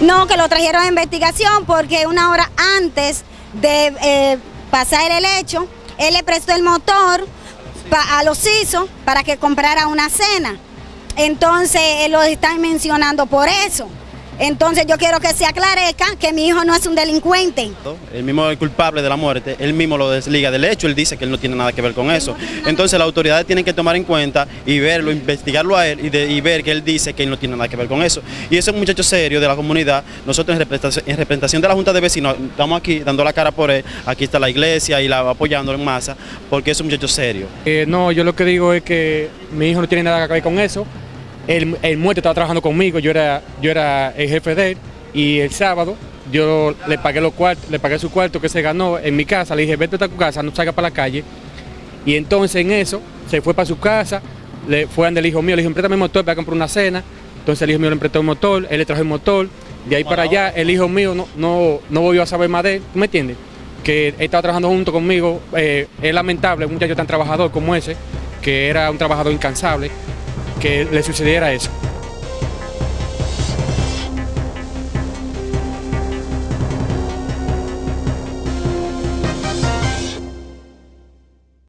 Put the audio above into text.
No, que lo trajeron a investigación porque una hora antes de eh, pasar el hecho, él le prestó el motor a los ISO para que comprara una cena. Entonces, eh, lo están mencionando por eso. Entonces, yo quiero que se aclarezca que mi hijo no es un delincuente. El mismo el culpable de la muerte, él mismo lo desliga del hecho, él dice que él no tiene nada que ver con eso. Entonces las autoridades tienen que tomar en cuenta y verlo, investigarlo a él y, de- y ver que él dice que él no tiene nada que ver con eso. Y ese es un muchacho serio de la comunidad, nosotros en representación, en representación de la Junta de Vecinos estamos aquí dando la cara por él, aquí está la iglesia y la apoyándolo en masa, porque es un muchacho serio. Eh, no, yo lo que digo es que mi hijo no tiene nada que ver con eso. El, el muerto estaba trabajando conmigo, yo era, yo era el jefe de él y el sábado yo le pagué los cuartos, le pagué su cuarto que se ganó en mi casa, le dije vete a tu casa, no salga para la calle. Y entonces en eso se fue para su casa, le fue ante el hijo mío, le dije préstame el motor para comprar una cena. Entonces el hijo mío le prestó el motor, él le trajo el motor, de ahí para allá el hijo mío no, no, no volvió a saber más de él, ¿tú me entiendes? Que él estaba trabajando junto conmigo, eh, es lamentable un muchacho tan trabajador como ese, que era un trabajador incansable, que le sucediera eso.